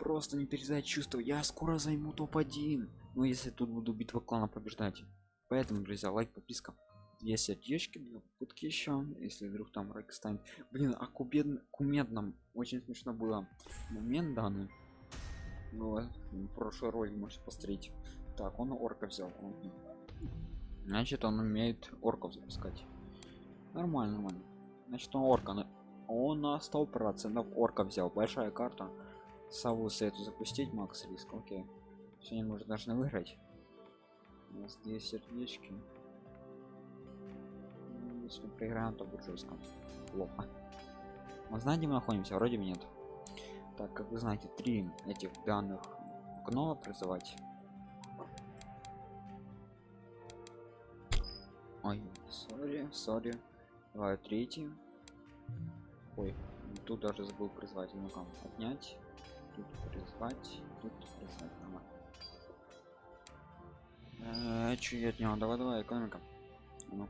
просто не передать чувство я скоро займу топ-1 ну если тут буду битва клана побеждать. Поэтому друзья лайк подписка. Две сердечки две попытки еще если вдруг там райк станет. Блин а кубед кумедном очень смешно было. Момент данный. Ну, прошлый ролик можете посмотреть. Так он орка взял значит он умеет орков запускать. Нормально нормально. Значит он орка он на сто процентов орка взял. Большая карта сову советую запустить макс риск окей. Сегодня мы уже должны выиграть. У нас здесь сердечки. Ну, если мы проиграем то будет жестко. Плохо. Мы знаем где мы находимся вроде бы нет. Так как вы знаете три этих данных гнома призывать ой сори сори. Давай третий ой тут даже забыл призвать ну ка отнять тут призвать тут призвать нормально э, чё я отнял давай давай экономика. Ну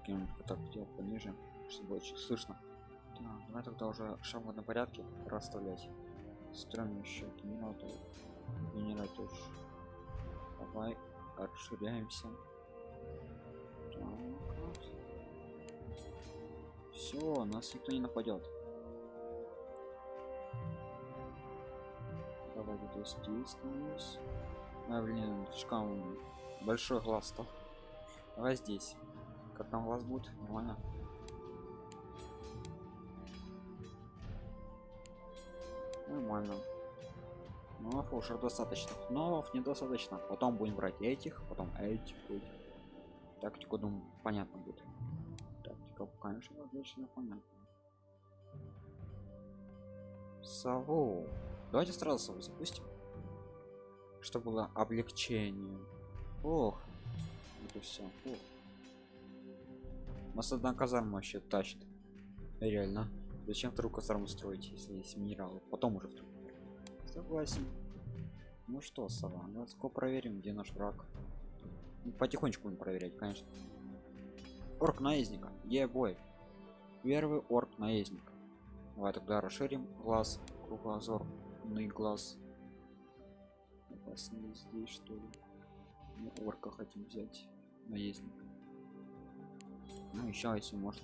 так делать пониже чтобы очень слышно. Так, давай тогда уже шаг одном порядке расставлять. Строим еще минуту. Генератор давай расширяемся. Все нас никто не нападет где здесь становись а блин слишком большой глаз стал. Давай здесь. Как там глаз будет? Нормально. Нормально. Новов уже достаточно. Новов недостаточно. Потом будем брать этих потом этих этих тактику думаю понятно будет. Тактика конечно отлично понятно. Сову давайте сразу сову запустим. Чтобы было облегчение. Ох это все ох. нас одна казарма вообще тащит. Реально. Зачем вторую казарму строить если есть минералы? Потом уже согласен. Ну что сова давайте проверим где наш враг. Ну, потихонечку будем проверять конечно. Орк наездника. Где бой. Первый орк наездник давай тогда расширим глаз кругозорный глаз. Опасный здесь что ли? Мы орка хотим взять наездник ну еще если может.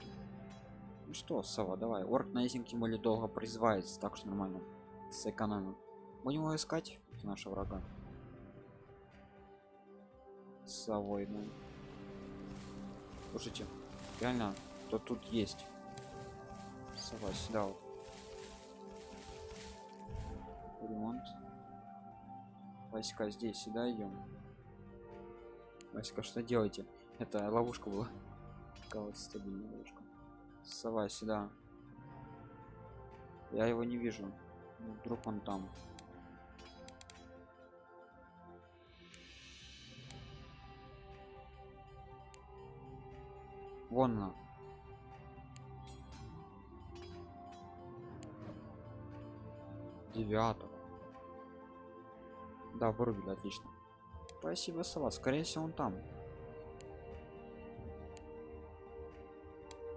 Ну что сова давай. Орк наездник тем более долго призывается так что нормально. Сэкономим. Будем его искать нашего врага. Совой ну. Слушайте реально то тут есть. Сова сюда вот ремонт. Васька здесь сюда идем Васька что делаете? Это ловушка была. Такая стабильная ловушка. Сова сюда я его не вижу. Ну, вдруг он там. Вон она. Девятого да вырубили отлично. Спасибо сова. Скорее всего он там.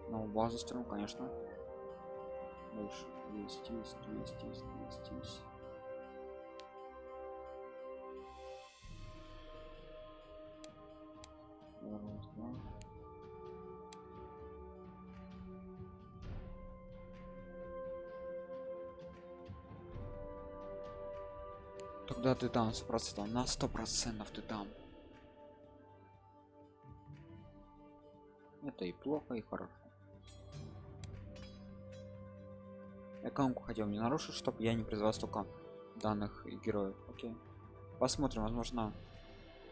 Ну базу строим конечно больше. Есть есть есть есть есть есть тогда ты там с процентов на сто процентов ты там. Это и плохо и хорошо. Экономку хотел не нарушить чтобы я не призвал столько данных героев. Окей. Посмотрим возможно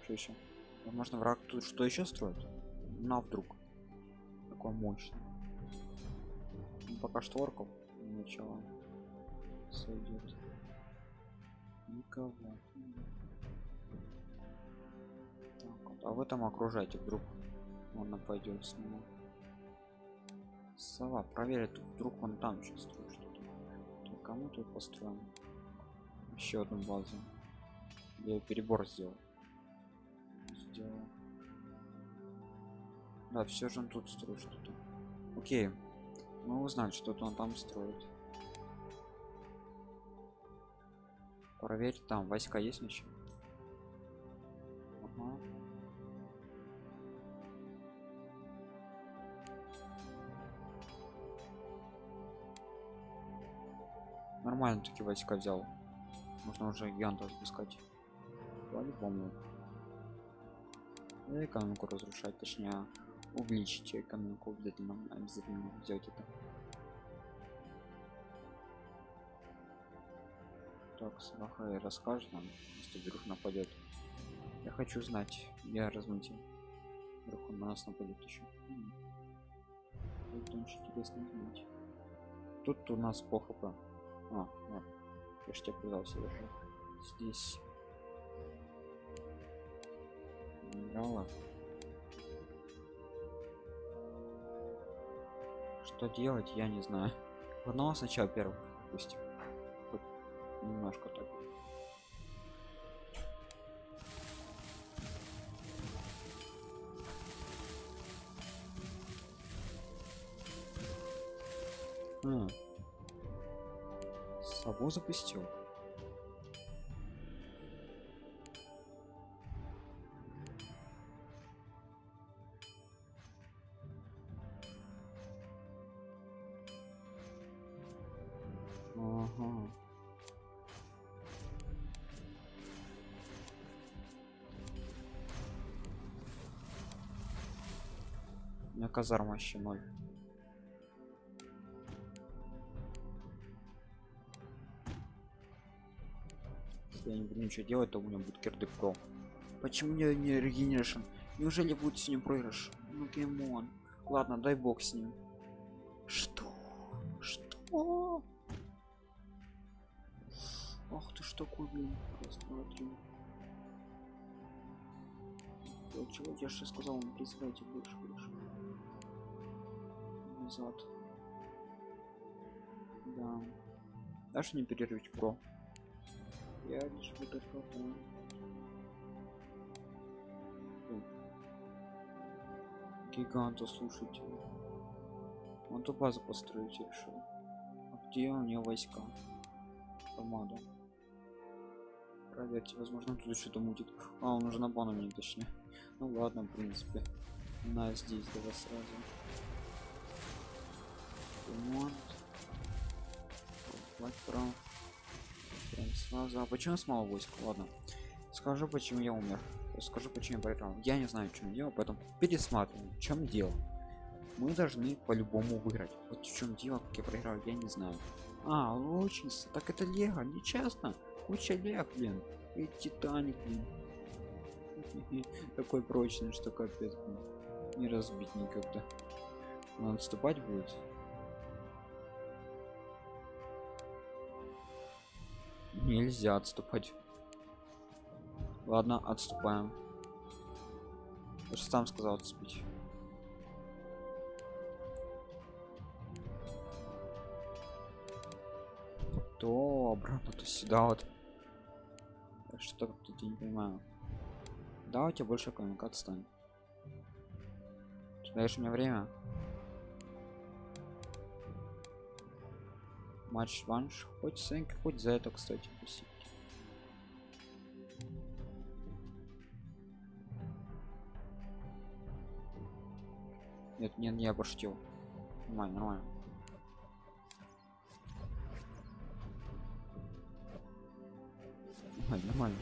что еще возможно враг тут что еще строит? На вдруг? Такой мощный ну, пока что орков ничего. Сойдет никого. Так, вот, а в этом окружайте вдруг он нападет снова сова проверит вдруг он там сейчас строит что-то кому тут построим еще одну базу. Я перебор сделал. Сделал. Да все же он тут строит что-то. Окей. Мы узнаем что-то он там строит проверь там войска есть еще ага. нормально такие войска взял. Можно уже гиганта запускать по-любому экономику разрушать точнее увеличить экономику обязательно обязательно сделать это так сваха и расскажет нам если вдруг нападет я хочу знать я размутил вдруг он на нас нападет еще это очень интересно знать. Тут у нас по хп а, вот. я ж тебя пытался даже здесь. Генерала что делать я не знаю. Одного сначала первого пусть Хоть немножко так а. Сову запустил. Казарма еще ноль. Если я не буду ничего делать, то у меня будет кирды про. Почему не, не регенерашн? Неужели будет с ним проигрыш? Ну геймон. Ладно, дай бог с ним. Что? Что? Ах ты ж такой, блин. Три. Я чего я же сказал, он призывайте больше, больше. Назад. Да. Дашь не перерывать про? Я лишь буду пробовать. Гиганта, слушайте. Он ту базу построить решил. А где у него войска? Помада. Проверьте, возможно тут что-то мутит. А, он уже на бану мне точнее. Ну ладно, в принципе. На здесь давай сразу. Ремонт. Прям, прям сразу. А почему с войск? Ладно. Скажу, почему я умер. Скажу, почему я проиграл. Я не знаю, чем дело, поэтому пересматриваем. В чем дело? Мы должны по-любому выиграть. Вот в чем дело, как я проиграл, я не знаю. А, лучница. Так это Лего, нечестно. Куча Лег, блин. И Титаник, блин. Такой прочный, что капец. Не разбить никогда. Он отступать будет. Нельзя отступать. Ладно, отступаем. Я же сам сказал отступить. То обратно то сюда вот. Что тут я не понимаю. Да, у тебя больше коммуникат станет. Даешь мне время? Матч ванш. Хоть сенк, хоть за это, кстати, спасибо. Нет, нет, я пошутил. Нормально, нормально. Нормально, нормально.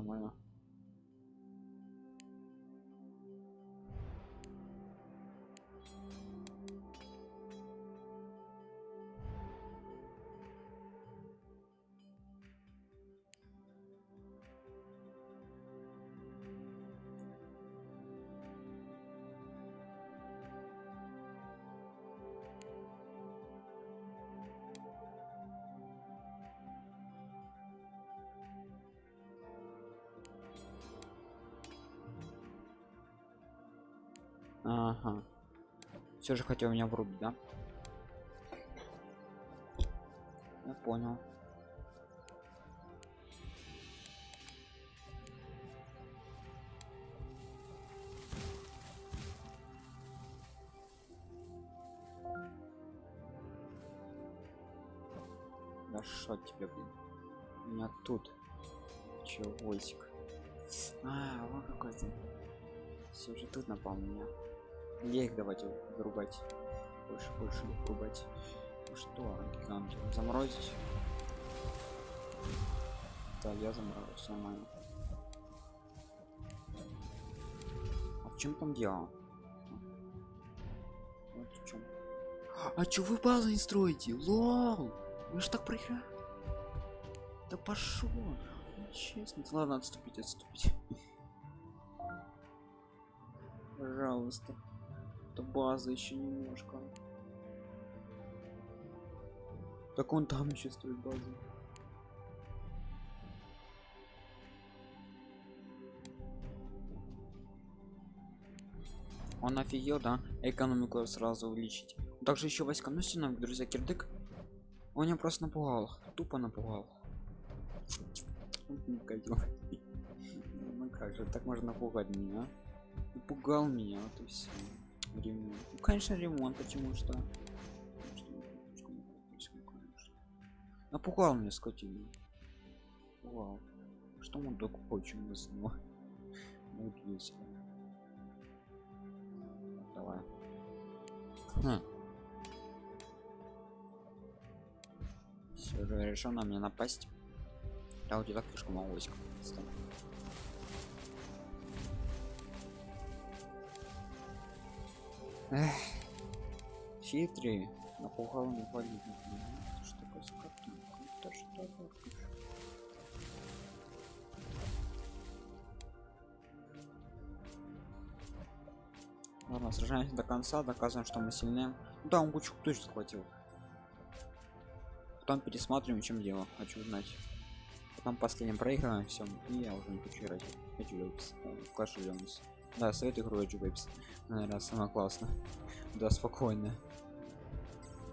Нормально. Ага. Все же хотел меня врубить, да? Я понял. Да что тебе, блин? У меня тут чего войсик. А, вот какой-то. Все же тут напал меня. Их давайте вырубать. Больше, больше их вырубать. Ну что, гигант, заморозить? Да, я заморозил, нормально. А в чем там дело? Вот в чем. А чё вы базы не строите? Лол! Вы ж так проиграли. Да пошел. Честно. Ладно, отступить, отступить. Пожалуйста. Это база еще немножко. Так он там еще строит базу. Он офигел, да? Экономику сразу увеличить. Также еще войска. Сильно, друзья, кирдык. Он меня просто напугал. Тупо напугал. Ну как же, так можно напугать меня? Напугал меня, вот и все. Ремонт. Конечно, ремонт, почему что? Напугал меня скотину. Вау. Что мы так хочем из него? Вот весело. Давай. Хм. Все на меня напасть. Да у тебя слишком мало Эх. Хитрый. Напугал не валить. Что такое? Это что такое? Ладно, сражаемся до конца, доказываем, что мы сильнее. Ну да, он кучу точно захватил. Потом пересматриваем, чем дело. Хочу узнать. Потом последним проигрываем все. И я уже не хочу играть. Хочу. Клаш Лемс. Да, совет игру хочу вейпс. Наверное, самое классно. Да, спокойно.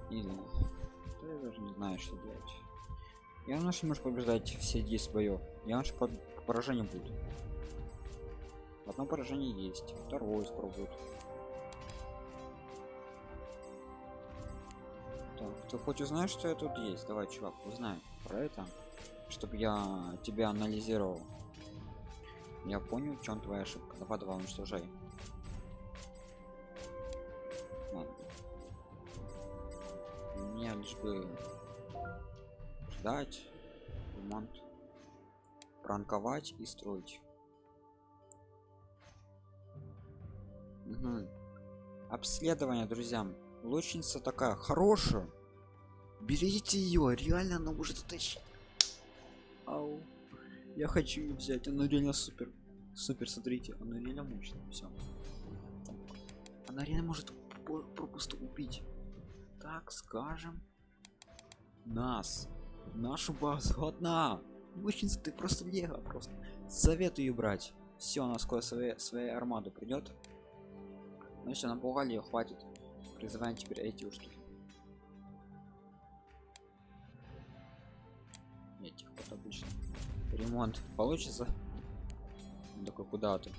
Или... Да, я даже не знаю, что делать. Я наш может побеждать все 10 боев. Я наш по поражение буду. Одно поражение есть. Второе спробует. Так, ты хоть узнаешь, что я тут есть? Давай, чувак, узнай про это, чтобы я тебя анализировал. Я понял, в чем твоя ошибка. Давай, давай, уничтожай. Ладно. Мне лишь бы ждать, ремонт, пранковать и строить. Угу. Обследование, друзьям лучница такая хорошая берите ее реально она может утащить Ау. Я хочу взять она реально супер супер смотрите она реально мощная все она реально может пропусту убить. Так скажем нас нашу базу одна. Лучница ты просто лего просто советую брать. Все она скоро своей своей армаду придет ну все напугали ее хватит. Призываем теперь эти штуки этих вот обычно ремонт получится. Он такой куда ты?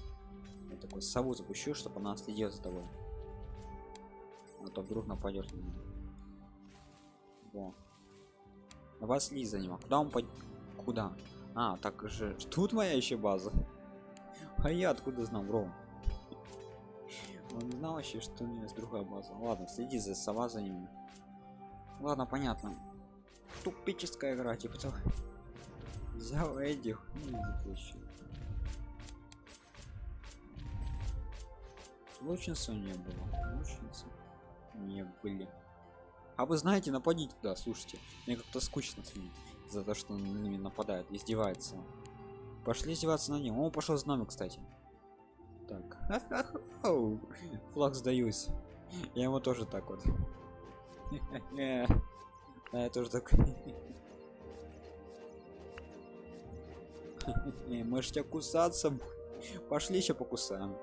Такой сову запущу чтобы она следила за тобой а то вдруг нападет на Во. давай следи за ним а куда он под куда? А так же. Тут моя еще база. А я откуда знал бро? Он знал вообще что у меня есть другая база. Ладно следи за сова за ними ладно понятно. Тупическая игра типа того взял этих ну, лучница не было лучница не были. А вы знаете нападите туда слушайте. Мне как-то скучно следить за то что на ними нападает издевается. Пошли издеваться на ним. Он пошел с нами кстати. Так. Флаг сдаюсь. Я ему тоже так вот. Я тоже так можете кусаться пошли еще покусаем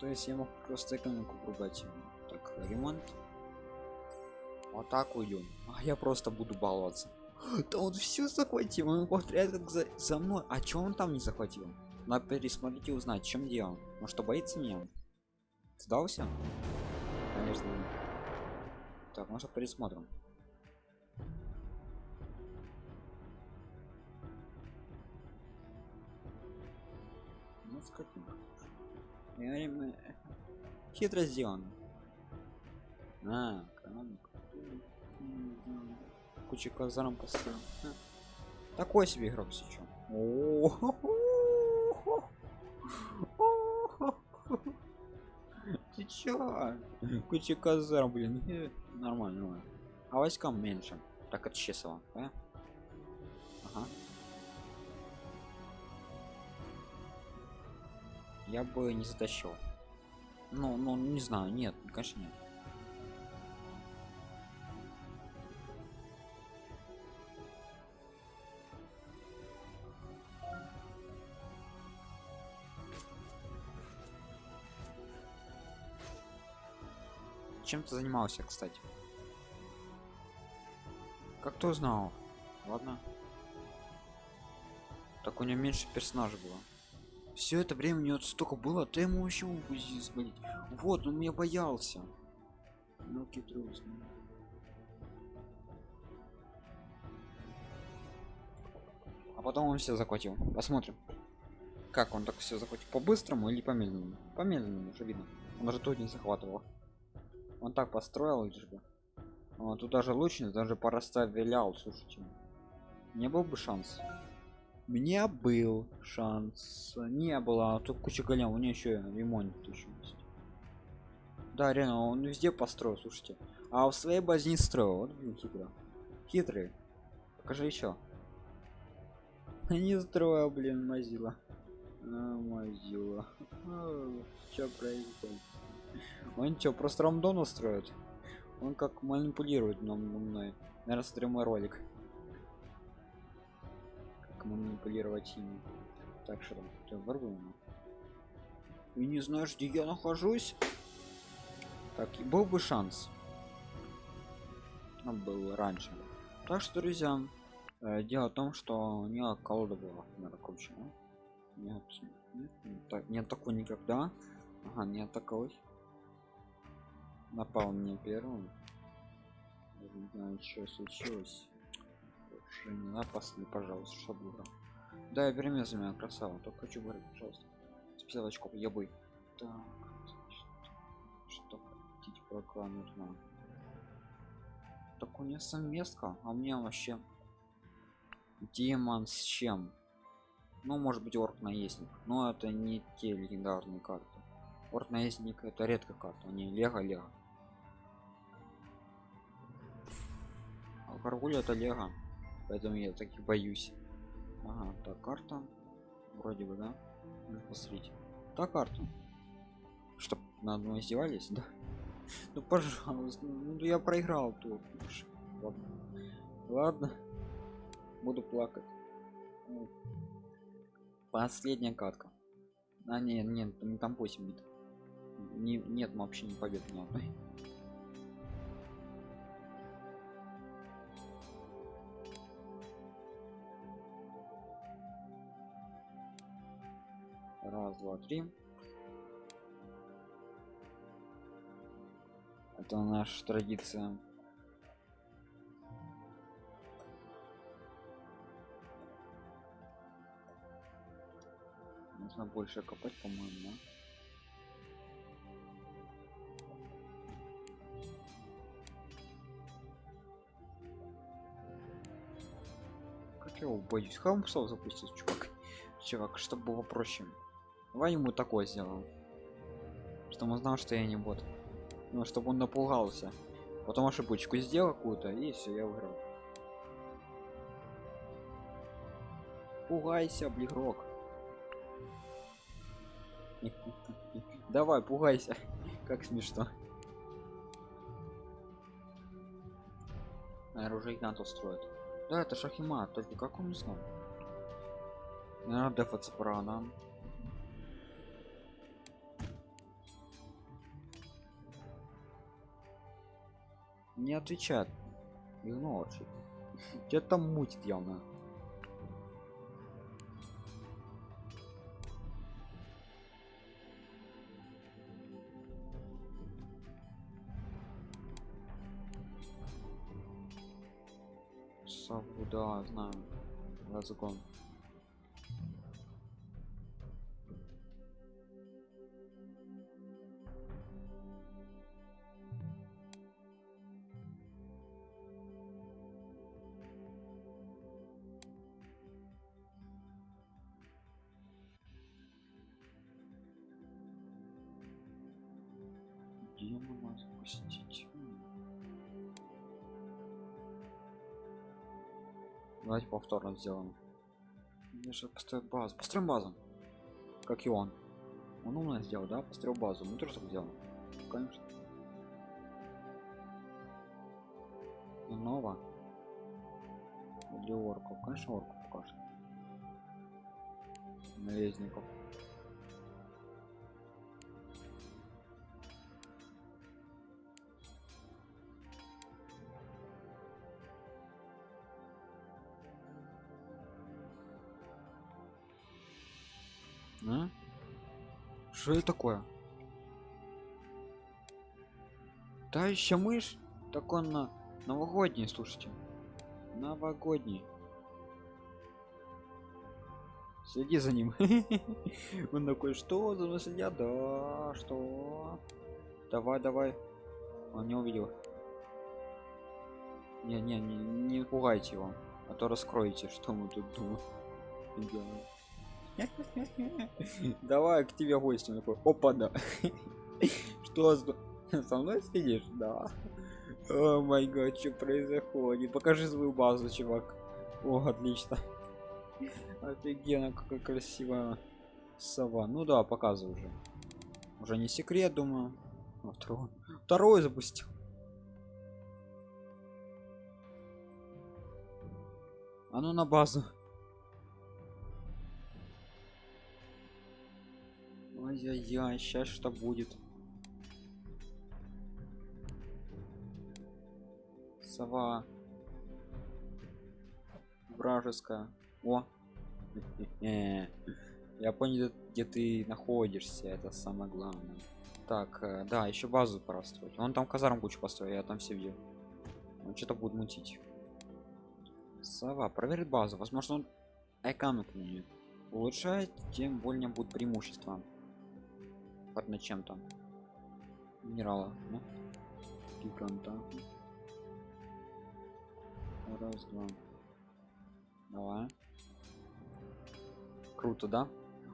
то есть я мог просто экономику пругать так ремонт вот так уйдем а я просто буду баловаться да он все захватил он повторяет как за, за мной а чё он там не захватил надо пересмотреть и узнать, чем дело. Может, что боится меня? Сдался? Конечно. Так, может пересмотрим. Скотинка. Реально хитро сделано. А, экономика. Куча казарм построил. Ха. Такой себе игрок сейчас. Ты чё? Куча казарм, блин. Э, Нормально. А войскам меньше. Так от чесова, да? Ага. Я бы не затащил. Ну, ну, не знаю, нет, конечно нет. Чем ты занимался, кстати? Как ты узнал? Ладно. Так у него меньше персонажей было. Все это время у него столько было, ты ему еще УЗИ сболеть. Вот, он меня боялся. Ну, трус. А потом он все захватил. Посмотрим. Как он так все захватил? По-быстрому или по-медленному? По-медленному, уже видно. Он даже тут не захватывал. Он так построил лишь бы. А, тут даже лучниц даже порасставлял, слушайте. Не был бы шанс. Мне был шанс. Не было, а тут куча голем, у нее еще ремонт еще есть. Да, реально, он везде построил, слушайте. А в своей базе не строил. Вот блин, хитро. Хитрый. Покажи еще. Не строил, блин, мазила. А, мазила. Что происходит? Он что, просто рандона строит? Он как манипулирует нам мной. Наверное, смотрю мой ролик. Манипулировать ими. Так что там, ты ворвуем. И не знаешь, где я нахожусь? Так, был бы шанс. Он был раньше. Так что, друзья, э, дело в том, что не колода была накручена. Нет, нет, нет, так, нет такой никогда. Ага, нет такой напал мне первым не знаю что случилось Не напасли пожалуйста чтобы да я верни за меня красава только хочу говорить пожалуйста. Списал очков я бы так что хотите пока нужно так у меня совместка а меня вообще демон с чем? Ну может быть орк наездник но это не те легендарные карты. Орк наездник это редкая карта не лего лего Гаргуль это Лего, поэтому я таки боюсь. Ага, так карта, вроде бы, да? Ну, посмотрите. Так карта. Чтоб на одной издевались, да? Ну пожалуйста, ну я проиграл тут. Ладно. Ладно. Буду плакать. Ну, последняя катка. А нет, нет, не там 8 бит. Не, нет вообще не побед ни одной. Раз, два, три. Это наша традиция. Нужно больше копать, по-моему? Как я его боюсь? Хамсов запустить, чувак. Чувак, чтобы было проще. Давай ему такое сделаем. Чтобы он знал, что я не бот. Ну, чтобы он напугался. Потом ошибочку сделал какую-то, и все, я выиграл. Пугайся, блигрок. Давай, пугайся. Как смешно. Наверное, уже Игнатов строит. Да, это Шахима, только как он не знал. Наверное, дефаться пора нам. Не отвечает игнорчик где там мутит явно Саву, да, знаю. Разгон. Повторно сделаем я же построил базу. Построим базу. Как и он. Он умно сделал да? Построил базу. Мы тоже так сделаем конечно. Нова для орков конечно орков покажет. Наездников Что это такое? Да еще мышь? Так он на новогодний, слушайте. Новогодний. Следи за ним. Он такой, что за мной следят? Да, что? Давай, давай. Он не увидел. Не, не, не, не пугайте его, а то раскроете, что мы тут думаем. Давай к тебе гости такой. Опа, да. Что со мной следишь? Да. О май гад, что происходит? Покажи свою базу, чувак. О, отлично. Офигенно, какая красивая сова. Ну да, показывай уже. Уже не секрет, думаю. Второй. Второй запустил. А ну на базу. Ай-яй-яй, сейчас что будет? Сова. Вражеская. О. Я понял, где ты находишься, это самое главное. Так, э, да, еще базу пора строить. Он там казарм кучу построил, я там все видел. Он что-то будет мутить. Сова, проверит базу. Возможно, он экономику не улучшает, тем более будет преимущество. Под над чем-то. Минерала, ну. Гиганта. Раз, два. Давай. Круто, да?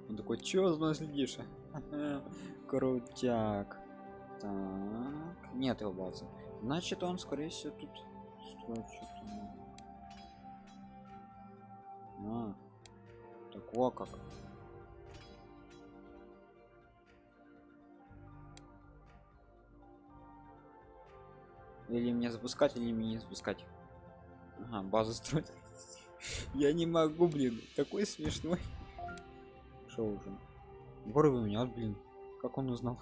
Он такой, чё за мной следишь? Крутяк. Так. Нет его базы. Значит, он, скорее всего, тут строит. А. Так как. Или мне запускать, или мне не запускать. Ага, базу строить. Я не могу, блин. Такой смешной. Что уже? Горы у меня, блин. Как он узнал?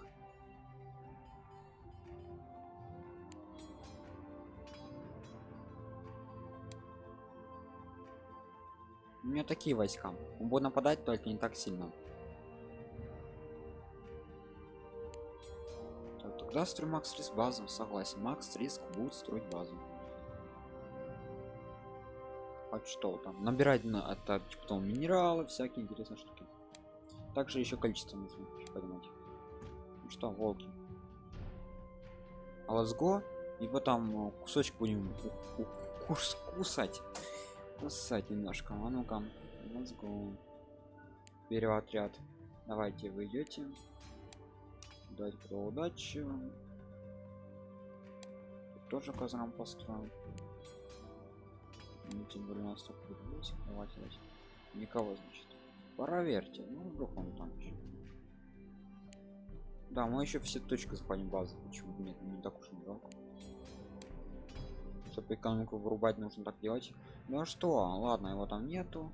У меня такие войска. Он будет нападать, только не так сильно. Тогда строй Макс Риск базу. Согласен. Макс Риск будет строить базу. А что там? Набирать на это там минералы, всякие интересные штуки. Также еще количество нужно поднимать. Ну что, волки. А let's go. Его там э, кусочек будем кус- кусать. Кусать немножко. А ну-ка. Let's go. Отряд. Давайте вы идете. Дать кто удачи. Тут тоже казарм построим. Ну, тем более у нас только есть. Давайте. Никого, значит. Проверьте. Ну, вдруг он там еще. Да, мы еще все точки захватим базы. Почему нет? Не так уж и жалко. Чтобы экономику вырубать, нужно так делать. Ну а что, ладно, его там нету.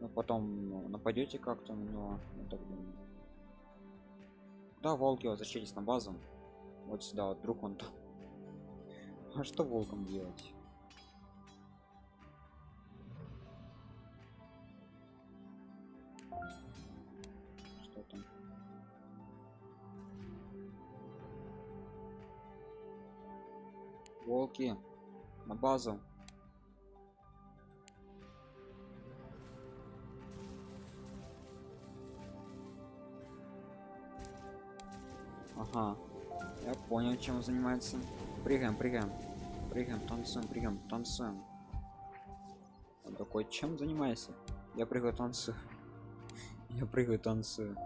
Но потом ну, нападете как-то на него. я так думаю. Да, волки возвращайтесь на базу. Вот сюда, вот вдруг он. А что волком делать? Волки на базу. Ага. Я понял, чем он занимается. Прыгаем, прыгаем. Прыгаем, танцуем, прыгаем, танцуем. Он такой, чем занимаешься? Я прыгаю, танцую. Я прыгаю, танцую.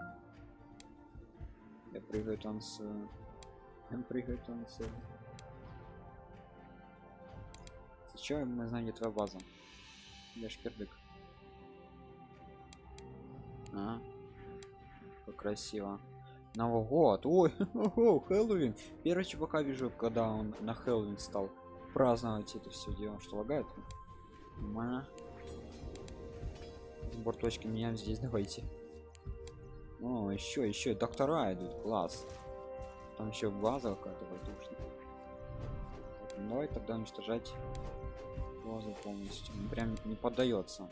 Я прыгаю, танцую. Прыгает он цель. Сейчас мы знаем, где твоя база. Я шкердык. А, как красиво. Новый год. Ой, о, Хэллоуин. Первый чувака вижу, когда он на Хэллоуин стал праздновать это все дело. Что лагает? Нормально. Сбор точки меняем здесь, давайте. О, еще, еще доктора идут, класс. Там еще база какая-то воздушная. Ну, давай тогда уничтожать базу полностью. Он прям не поддается.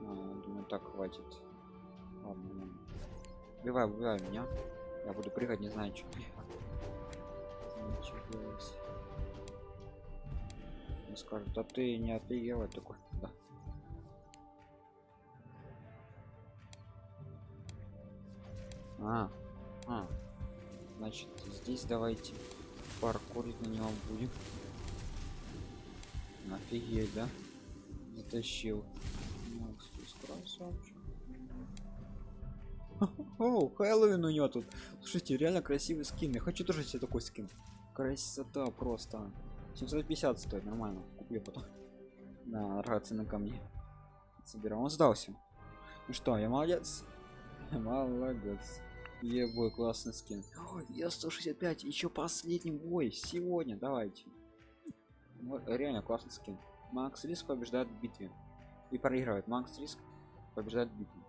А, думаю, так хватит. Ну. Убивай, убивай меня. Я буду прыгать, не знаю, что. Он скажет, да ты не офигела такой. Да. А, а, значит, здесь давайте паркурить на него будем. Офигеть, да? Затащил. Ты красавчик. О, Хэллоуин у него тут. Слушайте, реально красивый скин. Я хочу тоже себе такой скин. Красота просто. 750 стоит, нормально. Куплю потом. Да, драгоценный ко мне. Собирал. Он сдался. Ну что, я молодец? Молодец. Ебой, классный скин. Ой, я 165, еще последний бой сегодня, давайте. Реально классный скин. Макс Риск побеждает в битве. И проигрывает. Макс Риск побеждает в битве.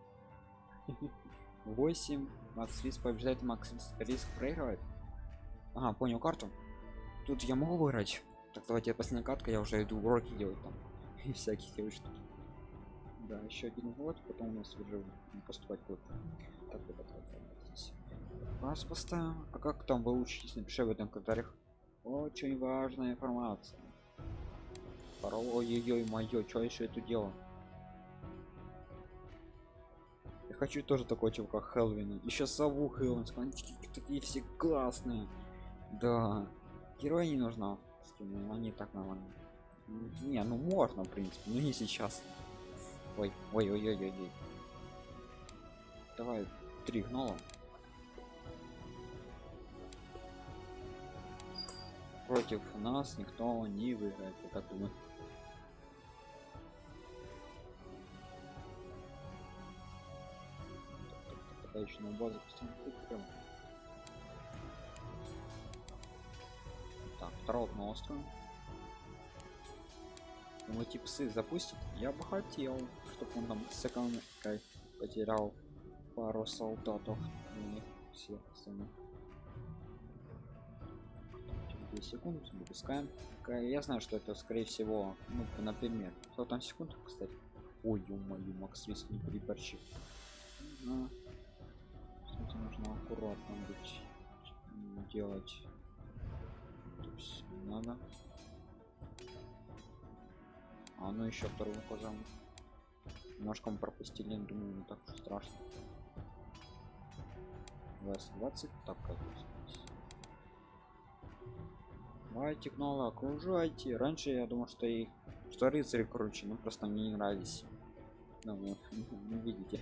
8. Макс Риск побеждает, Макс Риск проигрывает. Ага, понял карту. Тут я могу выиграть. Так, давайте последняя катка, я уже иду уроки делать там. И всяких штуки. Да, еще один год, потом у нас уже поступать будет. Так, вот так, вот, здесь. Вас поставим. А как там вы учитесь? Напиши в этом комментариях. Очень важная информация. Ой-ой-ой, моё, что еще это дело? Я хочу тоже такой чувака Хелвина. Еще сову Хелвин, такие все классные. Да. Героя не нужна. Скину, Они так нормально. Не, ну можно, в принципе, но не сейчас. Ой, ой, ой, ой, ой, ой. Давай три гнола. Против нас никто не выиграет, я так думаю. На базу постоянно Так, второго на остров. Ну, эти псы запустят. Я бы хотел, чтобы он там с экономикой потерял пару солдатов. И. Через 2 секунды выпускаем. Я знаю, что это скорее всего, ну, например, кто там секунд, кстати. Ой, ё-моё, Макс Риск не приборщик. Нужно аккуратно быть делать. То есть надо. А ну еще вторую позам. Немножко мы пропустили, думаю, не так уж страшно. 20 так как Давайте гнола, окружайте. Раньше я думал, что и что рыцари круче, но просто мне не нравились. Ну, вы не видите.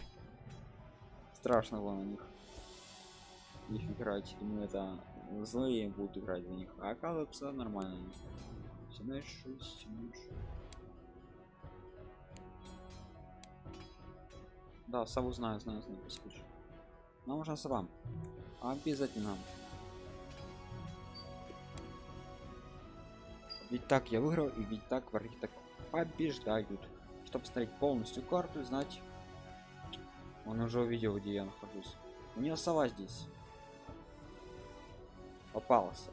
Страшно было на них. Их играть. Думаю, это злые будут играть за них. А оказывается нормально. 76, 76. Да, сову знаю, знаю, знаю, спишь. Нам нужна сова. Обязательно. Ведь так я выиграл, и ведь так враги так побеждают. Чтобы смотреть полностью карту и знать. Он уже увидел, где я нахожусь. У нее сова здесь. Попался.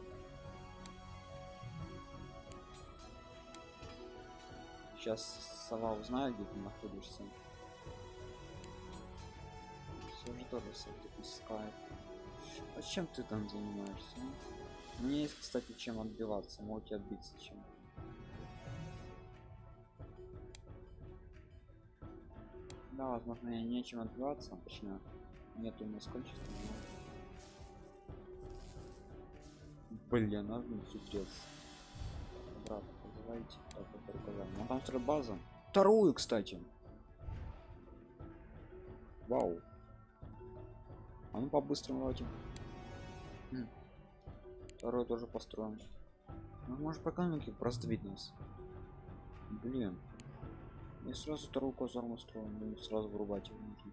Сейчас сова узнает, где ты находишься. Все же тоже сам искает. А чем ты там занимаешься? а? Мне есть, кстати, чем отбиваться. Можете отбиться чем. Да, возможно, я нечем отбиваться. Точнее, нету насколько. Блин, надо не хитрец. Брат, давайте так вот показать. Ну там вторая база. Вторую, кстати. Вау. А ну по-быстрому давайте. Второй тоже построим. Ну, может по экономике раздавить нас. Блин. И сразу вторую казарму строим, ну, сразу вырубать его нужно.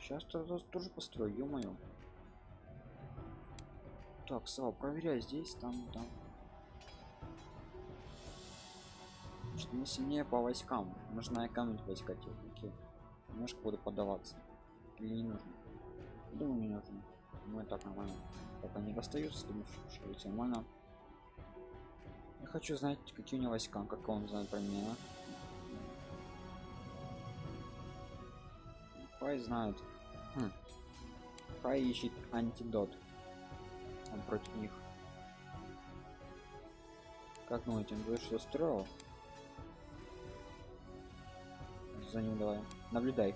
Сейчас тоже построю, ё-моё. Так, Сава, проверяй здесь, там, там. Что мы сильнее по войскам. Нужно экономить войска техники. Немножко буду подаваться. Или не нужно? Думаю, не нужно. Ну и так нормально. Пока не достаются, думаю, что все нормально. Я хочу знать, какие у него войска, как он знает про меня. Хай знает. Хм. Хай ищет антидот. Он против них. Как думаете, он говорит, что? За ним давай. Наблюдай.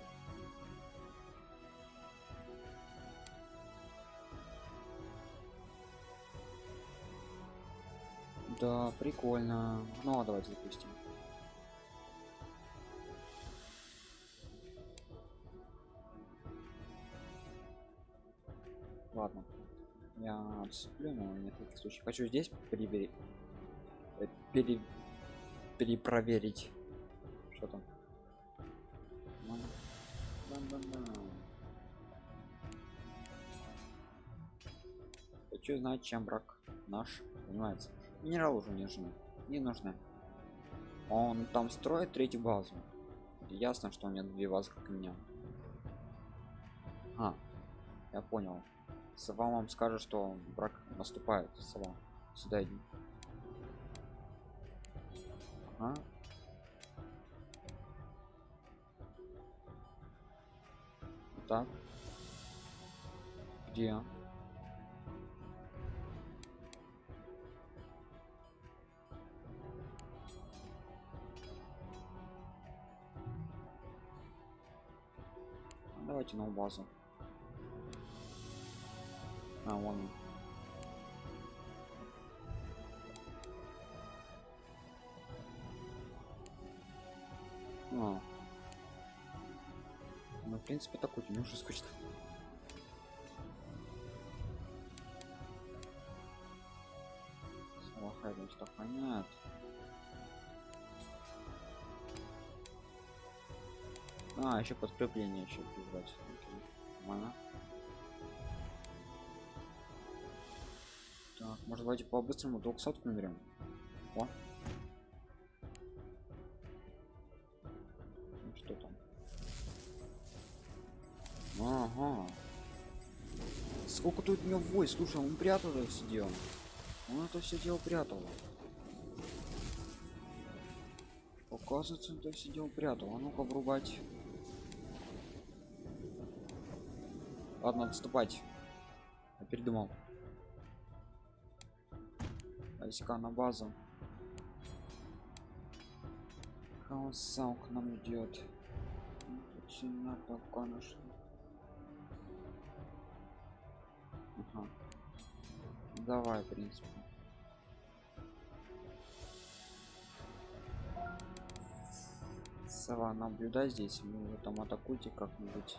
Да, прикольно. Ну, а давайте запустим. Отступлю, но на всякий случай. Хочу здесь перебери... э, пере... перепроверить. Что там? Хочу знать, чем брак наш понимается. Минерал уже не нужны. Не нужны. Он там строит третью базу. Ясно, что у меня две базы, как у меня. А, я понял. Сова вам скажет, что брак наступает. Сова. Сюда иди. Ага. Так. Где? Давайте на базу. А, вон он. А. Ну, в принципе, такой мне уже скучно. Слахай, что понятно. А, еще подкрепление еще призвать. Нормально. Так, может давайте по-быстрому 200 наберем. О. Ну, что там? Ага. Сколько тут у него войск? Слушай, он прятал это все дело. Он это все дело прятал. Оказывается, он это все дело прятал. А ну-ка врубать. Ладно, отступать. Я передумал. Войска на базу. Хаосал к нам идет. Очень надо, конечно. Ага. Давай, в принципе. Сова, наблюдай здесь, вы там атакуйте как-нибудь.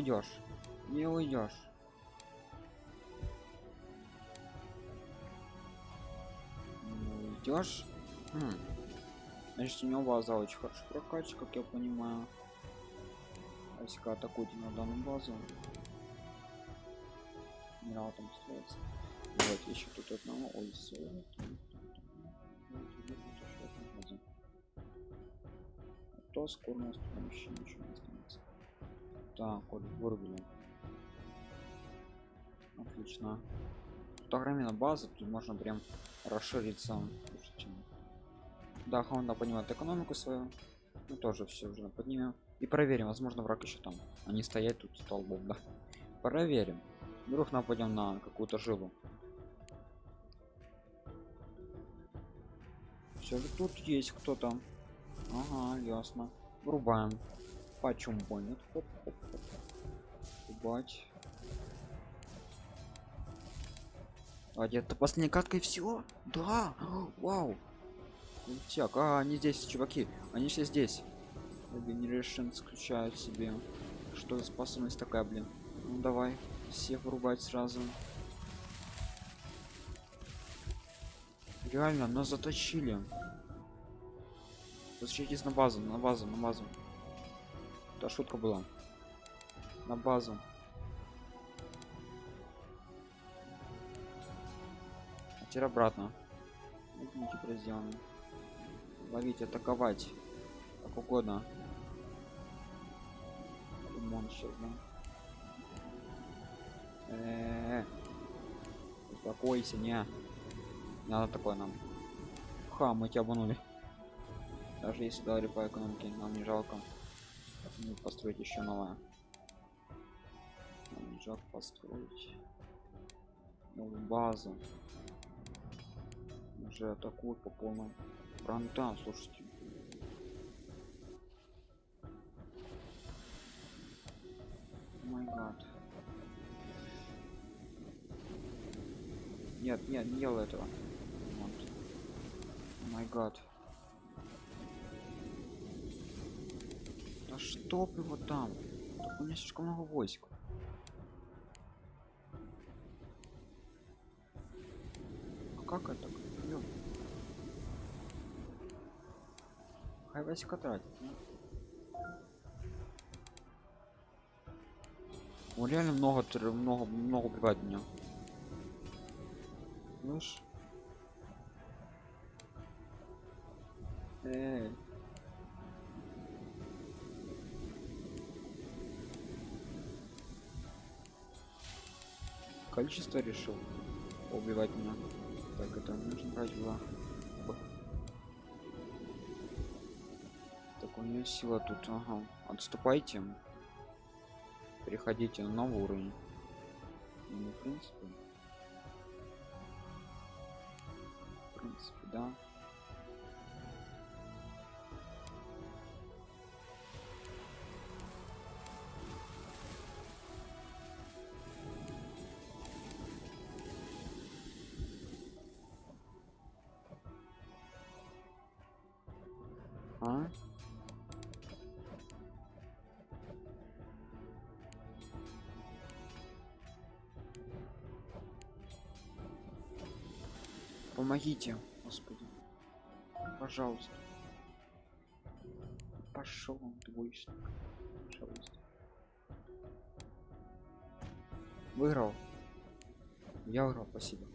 Уйдешь. Не уйдешь. Уйдешь. Хм. Значит, у него база очень хорошо прокачана, как я понимаю. Войска атакуйте на данную базу. Генерал там строится. Давайте еще тут одного. Ой, все. А то скоро у нас там еще ничего не. Так, вот вырубили. Отлично. Тут огромная база, тут можно прям расшириться. Да, Honda понимает экономику свою. Мы тоже все уже поднимем. И проверим, возможно, враг еще там. Они стоят тут столбом, да. Проверим. Вдруг нападем на какую-то жилу. Все же тут есть кто-то. Ага, ясно. Врубаем. Почем понят хоп хоп хоп Ебать. А где-то последняя катка и все? Да! Вау! Так, а они здесь, чуваки. Они все здесь. Generation включают себе. Что за способность такая, блин? Ну давай, всех вырубать сразу. Реально, нас заточили. Возвращайтесь на базу, на базу, на базу. Это шутка была. На базу. А теперь обратно. Возьмите разделано. Ловить, атаковать. Как угодно. Лимон да? Э -э -э. Успокойся, не. Не надо такое нам. Ха, мы тебя обманули. Даже если дали по экономике, нам не жалко построить еще новое. Жалко построить новую базу. Уже атакуют по полному фронтам, слушайте. май гад. Нет, нет, не делай этого. Май гад. Да чтоб его там. Так у меня слишком много войск. А как это? Ёп. Хай войска тратит. Ну. Он реально много, много, много убивает меня. Слышь? Эй. Количество решил убивать меня. Так, это нужно брать было. Так, у нее сила тут, ага. Отступайте. Переходите на новый уровень. Ну, в принципе. В принципе, да. Помогите, господи. Пожалуйста. Пошел он двоечник. Пожалуйста. Выиграл. Я выиграл, спасибо.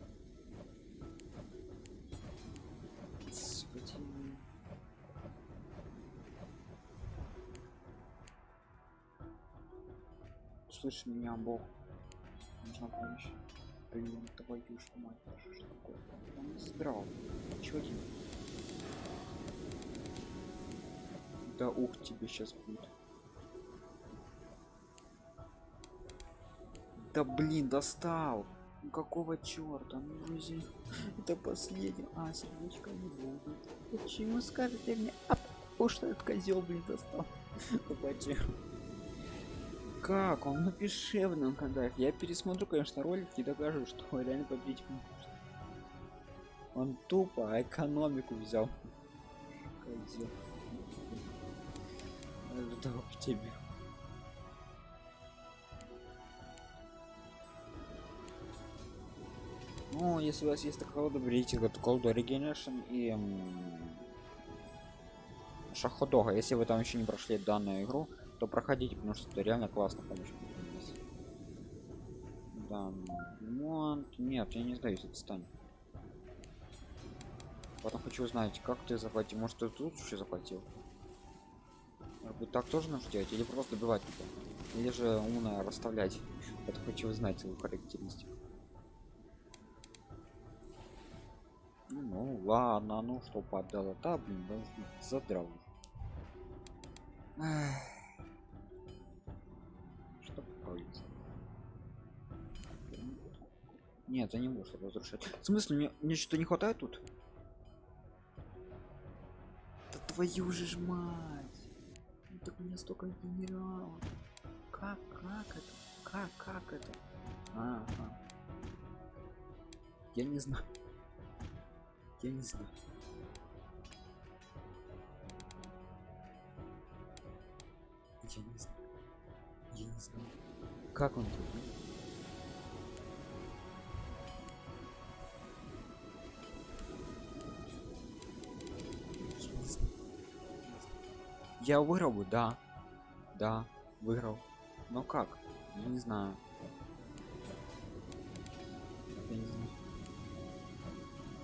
Слышь меня, Бог. Нужна помощь. Блин, твою ж мать, что такое? Он собирал. Чё тебе? Да ух тебе сейчас будет. Да блин, достал. Какого черта? Ну друзья, это последний. А, сердечко не будет. Почему скажете мне? А что этот козел, блин, достал. Почему? Как он? Напиши в нам когда я пересмотрю конечно ролик и докажу что реально победить он тупо экономику взял. В тебе. Ну если у вас есть такая колода берите эту колоду Regeneration и шаходога если вы там еще не прошли данную игру то проходите, потому что это реально классно помощь. Да, ремонт. Нет, я не сдаюсь, отстань. Потом хочу узнать, как ты заплатил. Может, ты тут еще заплатил? Может быть, так тоже нужно делать? Или просто добивать типа? Или же умно расставлять? Это хочу узнать свою характеристику. Ну, ладно, ну что подала, да, блин, задрал. Эх. Нет, я не могу разрушать. В смысле, мне, мне что не хватает тут? Да твою же ж мать. Так у меня столько генералов. Как, как это? Как, как это? А, а. Я не знаю. Я не знаю. Я не знаю. Как он тут? Я выиграл бы, да. Да, выиграл. Но как? Я не знаю. Я не знаю.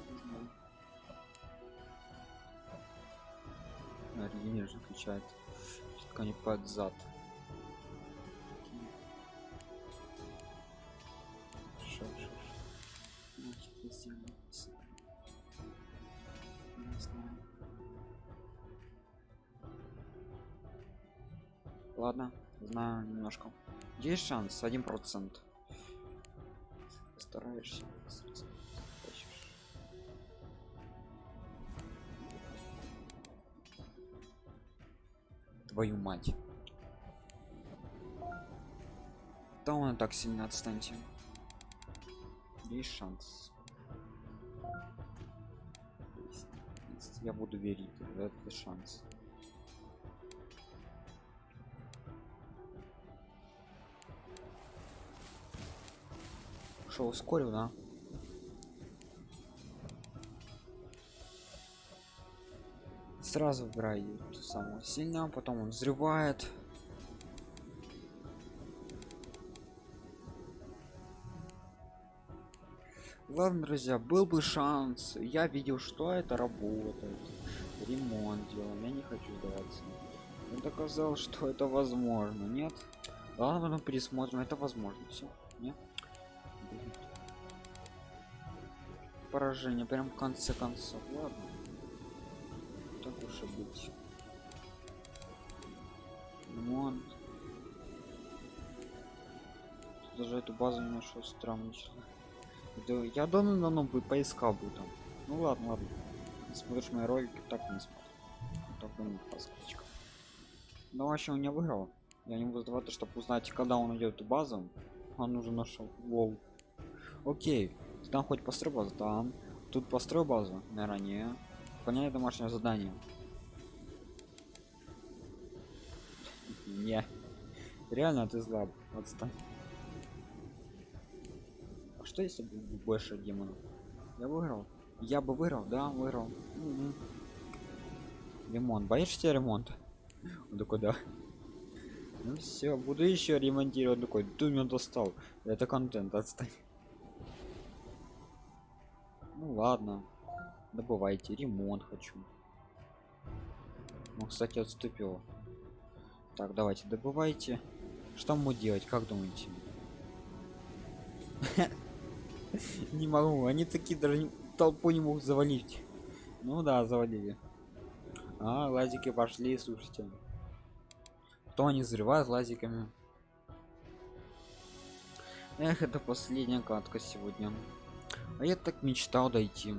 Не знаю. Регенер же включает. Только не под зад. Немножко. Есть шанс, один процент. Стараешься. Твою мать. Да он так сильно отстаньте. Есть шанс. Есть, есть. Я буду верить в этот шанс. Что, ускорил, да? Сразу выбирай ту самую сильную, потом он взрывает. Ладно, друзья, был бы шанс. Я видел, что это работает. Ремонт делал. Я не хочу сдаваться. Он доказал, что это возможно. Нет? Ладно, потом пересмотрим. Это возможно. Все. Нет? Поражение. Прям в конце концов. Ладно. Так уж и быть. Ремонт. Даже эту базу не нашел странно. Да, я давно давно бы поискал бы там. Ну ладно, ладно. Смотришь мои ролики, так не смотрю. Только не подсказочка. Ну вообще он не выиграл. Я не буду сдаваться, чтобы узнать, когда он идет эту базу. Он уже нашел. Лол. Окей. Там хоть построй базу? Там. Тут построй базу? Наверное, не. Выполняй домашнее задание. Не. Реально ты зла. Отстань. А что если больше демонов? Я выиграл. Я бы выиграл, да, выиграл. Мгм. Ремонт. Боишься ремонта? Он такой, да. Ну все, буду еще ремонтировать. Он такой, ты достал. Это контент, отстань. Ну ладно. Добывайте. Ремонт хочу. Ну, кстати, отступил. Так, давайте, добывайте. Что мы делать, как думаете? Не могу, они такие даже толпу не могут завалить. Ну да, завалили. А, лазики пошли, слушайте. То они взрывают лазиками. Эх, это последняя катка сегодня. А я так мечтал дойти.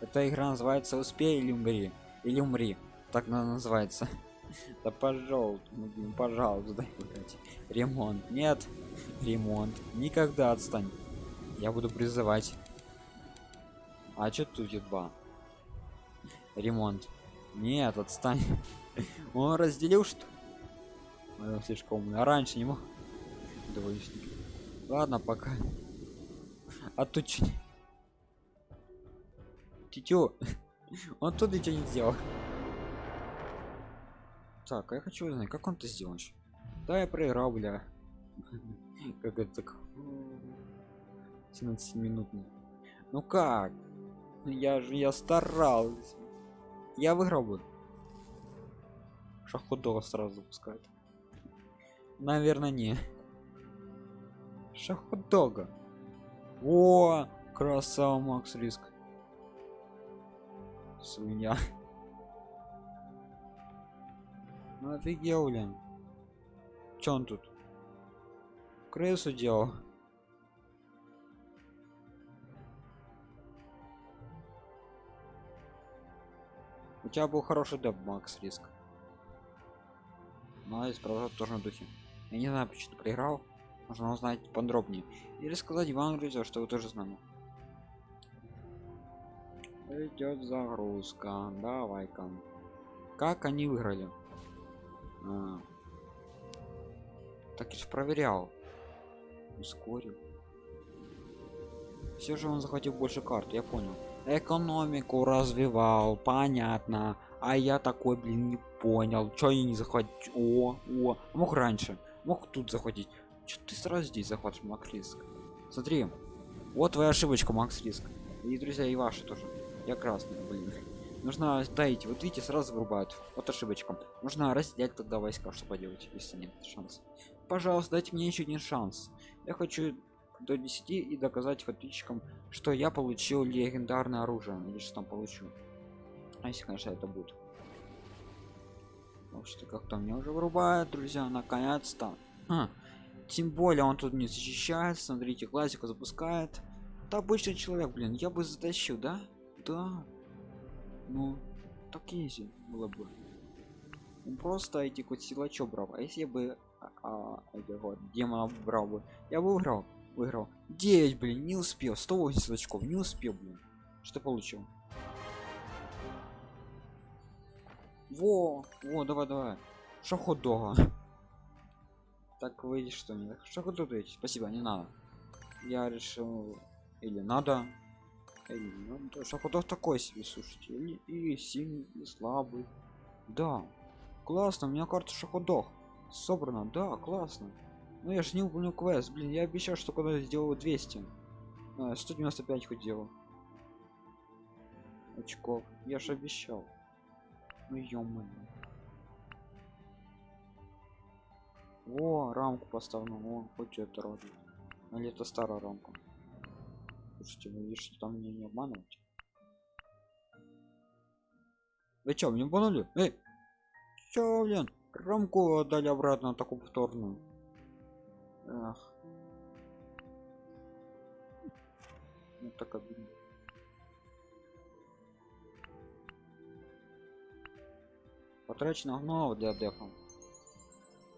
Эта игра называется «Успей или умри». Или умри. Так она называется. Да пожалуйста, ну, пожалуйста, дай играть. Ремонт. Нет. Ремонт. Никогда отстань. Я буду призывать. А чё тут два? Ремонт. Нет, отстань. Он разделил что? Он слишком умный. А раньше не мог. Двоечник. Ладно, пока. А тут чё? не- Тетю. Он тут ничего не сделал. Так, а я хочу узнать, как он это сделал? Да, я проиграл, бля. Как это так? 17 минутный. Ну как? Я же я старался. Я выиграл бы. Шахудова сразу запускает. Наверное, не. Шахудога. О, красава, Макс Риск. Свинья. Ну офигел, блин. Чё он тут? Крысу делал. тебя был хороший деп макс риск молодец правда тоже на духе я не знаю почему проиграл можно узнать подробнее или сказать ивану друзья что вы тоже с нами. Идет загрузка. Давай-ка. Как они выиграли? А. так же проверял. Ускорил. Все же он захватил больше карт я понял. Экономику развивал понятно. А я такой блин не понял. Что я не захватить о о мог раньше мог тут захватить что ты сразу здесь захватишь макс риск? Смотри вот твоя ошибочка макс риск. И друзья и ваши тоже. Я красный блин. Нужно дайте вот видите сразу вырубают. Вот ошибочка. Нужно разделять тогда войска что поделать если нет шанс пожалуйста дайте мне еще один шанс. Я хочу до 10 и доказать подписчикам что я получил легендарное оружие или что там получу. А если конечно это будет. Так что как-то мне уже вырубает друзья наконец-то. А, тем более он тут не защищает смотрите классику запускает. Это обычный человек блин я бы затащил да? Да. Ну так изи было бы. Он просто эти хоть силачо брал. А если бы а, а, вот, демона брал бы я бы выиграл выиграл. 9 блин не успел. 180 очков не успел блин. Что получил? Во во давай давай. Шахот дога так выйдешь что не шахот спасибо не надо. Я решил или надо или ну, шахотов такой себе слушайте и, и сильный и слабый да классно у меня карта шаходох собрана. Да классно. Ну я же не выполнил квест блин я обещал что когда сделаю 200 а, 195 хоть делал. Очков. Я же обещал. Ну ё о рамку поставлю о хоть это радует или это старая рамка? Слушайте вы видите там мне не обманывать. Вы чё мне обманули? Эй! Чё блин? Рамку отдали обратно такую повторную. Ах. Ну так обидно. Потрачено говно для дефа.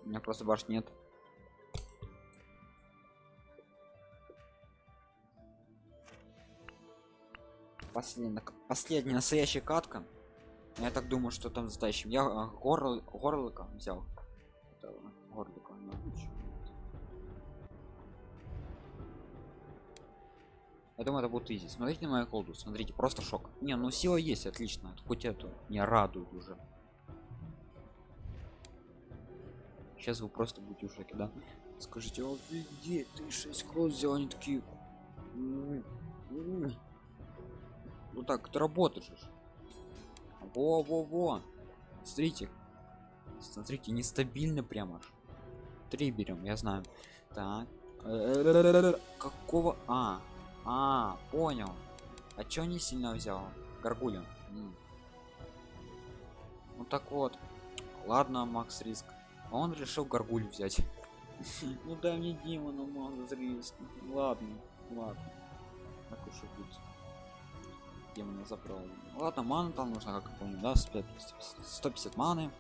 У меня просто баш нет. Последняя, последняя настоящая катка. Я так думаю, что там затащим. Я а, горло, горлыка взял. Это, горлыка, ну, Я думаю, это будет изи. Смотрите на мою колду, смотрите, просто шок. Не, ну сила есть, отлично. Хоть эту не радует уже. Сейчас вы просто будете в да? Скажите, офигеть, ты 6 кросс взял, они такие... Ну так, это работает же. Во-во-во. Смотрите. Смотрите, нестабильно прямо аж. Три берем, я знаю. Так. Какого... А, а, понял. А чё не сильно взял? Гаргулин. Ну так вот. Ладно, Макс Риск. А он решил Гаргуль взять. Ну дай мне демона, Макс Риск. Ладно, ладно. Так уж и будет. Демона забрал. Ладно, мана там нужно, как я помню, да, 150 маны.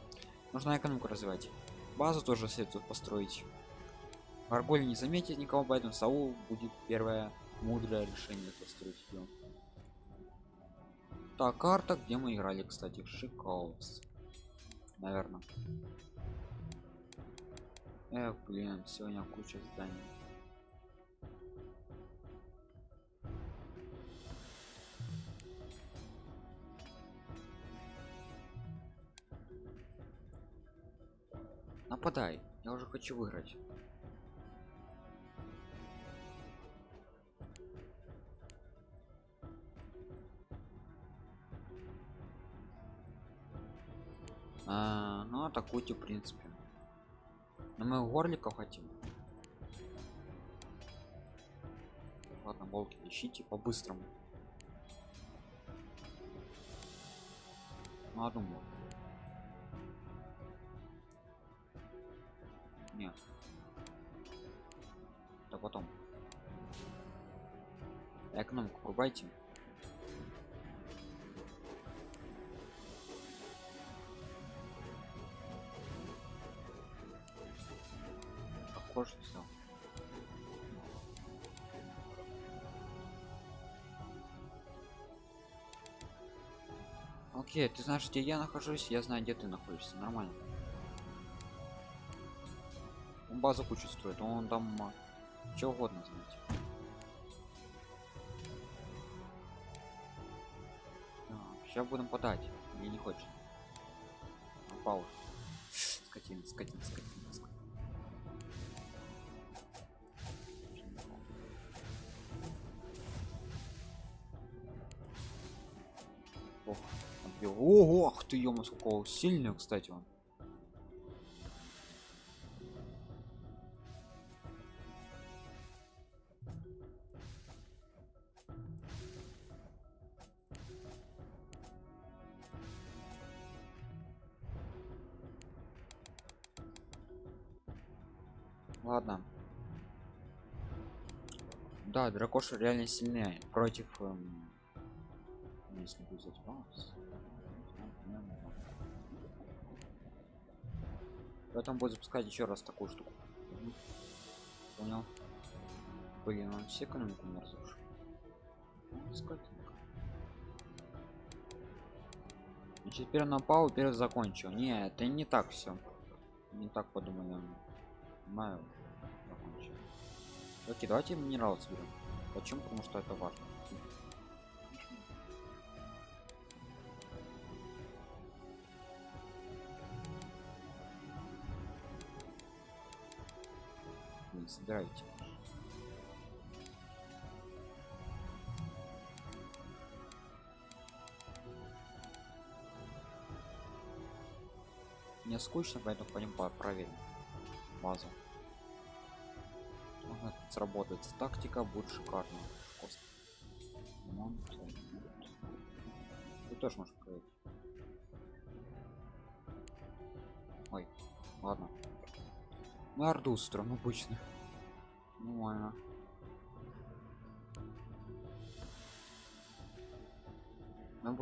Нужно экономику развивать. Базу тоже следует построить. Гаргуль не заметит никого, поэтому Саул будет первая мудрое решение построить ее так карта где мы играли кстати шикаус наверное Эх, блин сегодня куча зданий нападай я уже хочу выиграть А, ну атакуйте в принципе. Но мы горликов хотим. Ладно, волки ищите по-быстрому. Ну, одну. Нет. Да потом. Экономику врубайте. Кожу взял. Окей, ты знаешь, где я нахожусь, я знаю, где ты находишься. Нормально. Он базу кучу строит, он там а, что угодно знаете. Сейчас будем подать. Мне не хочет. Пауз. Скотина, скотина, скотина, Ох. Ого, ах ты ё сколько сильный, кстати, он. Ладно. Да, дракоша реально сильнее против эм... если взять баланс. Поэтому будет запускать еще раз такую штуку. Понял? Блин, он все экономику не разрушил. Скотинка. Значит, теперь напал, теперь закончил. Не, это не так все. Не так подумали. Знаю. Закончил. Окей, давайте минерал соберем. Почему? Потому что это важно. Собирайте. Мне скучно, поэтому пойдем проверим базу. Ага, сработает. Тактика будет шикарно. Ты тоже можешь проверить. Ой, ладно. Мы орду строим обычно.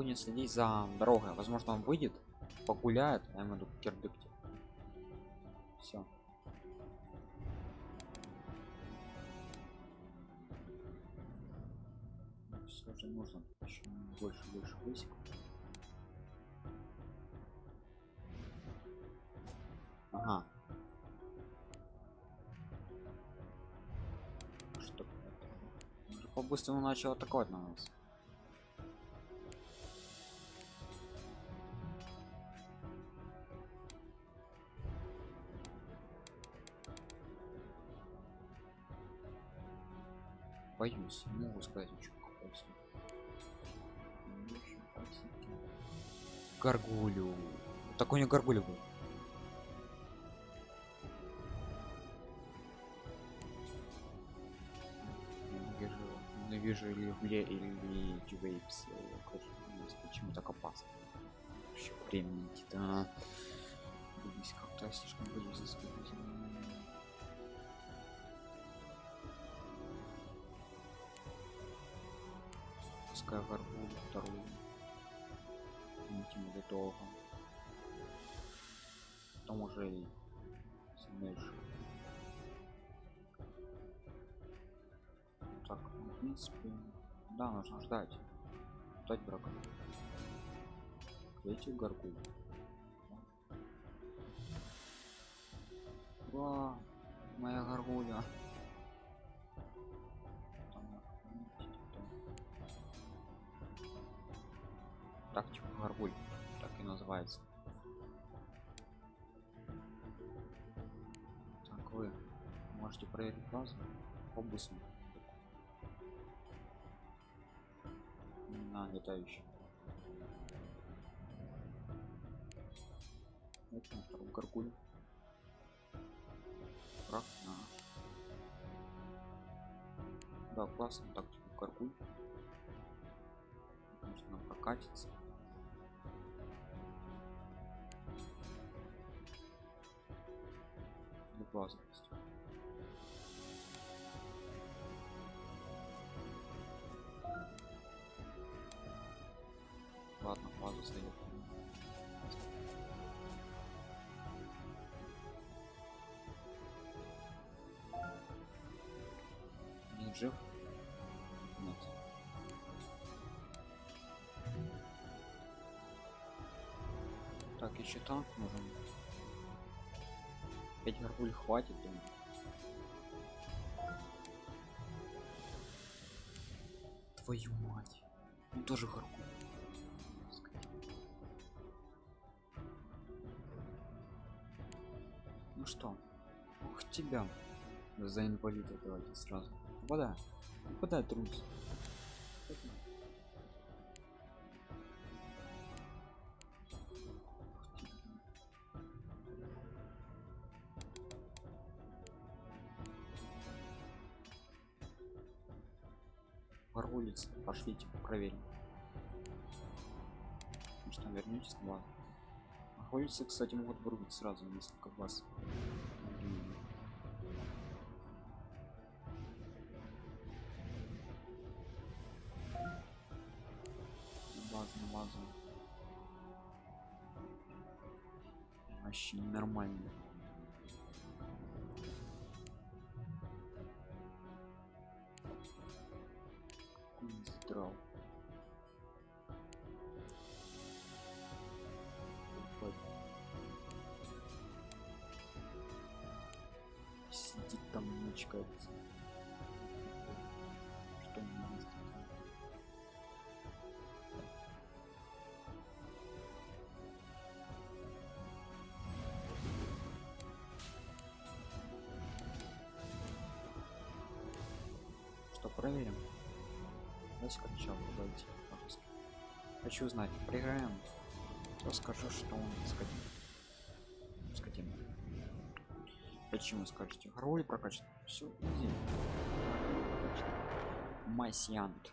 Будем следить за дорогой. Возможно, он выйдет, погуляет, а я ему кирдыкте. Все. Все же нужно еще больше больше высек. Ага. Что? По-быстрому начал атаковать на нас. Боюсь. Не могу сказать ничего гаргулю такой не гаргулю был. Вижу или в ле или вейпс почему так опасно? Вообще времени да как-то слишком боюсь за свою пускай ворву вторую тем долго потом уже и сильнейший так ну, в принципе да нужно ждать. Ждать врага третью горгуль Ва, моя горгуля тактику горгуль так и называется. Так вы можете проверить базу. По быстрому на летающий это на втором горгуль. Враг на да классно тактику горгуль. Можно прокатиться безопасность ладно базу стоит Жив? Нет. Так, еще танк нужен. 5 горгуль хватит, думаю. Твою мать. Он тоже горгуль. Ну что? Ух тебя. За инвалида давайте сразу. Вода. Вода трус. Паролицы, кстати, могут вырубить сразу несколько. На базу, базу. Вообще ненормально. Давайте чел подойти, пожалуйста. Хочу узнать, проиграем. То скажу, что он скотина. Скотина. Почему скажете? Роль прокачан. Все, иди. Масянт.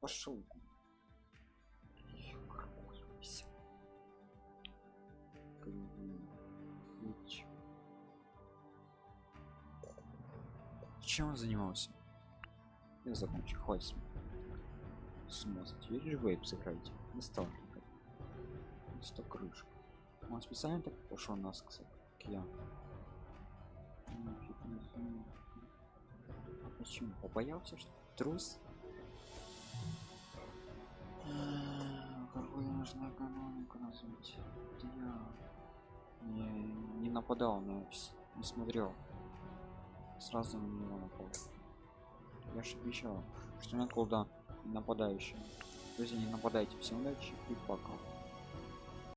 Пошел. Чем он занимался? Я закончу, хватит. Смазать. Видишь, вейп сыграете. Не стал никак. Сто крышка. Он специально так пошел нас, кстати, как я. Ну. А почему? Побоялся, что трус? Какую нужно экономику развить? Это я не, не нападал на вс- не смотрел. Сразу на него напал. Я же обещал, что нет колда нападающим. Друзья, не нападайте. Всем удачи и пока.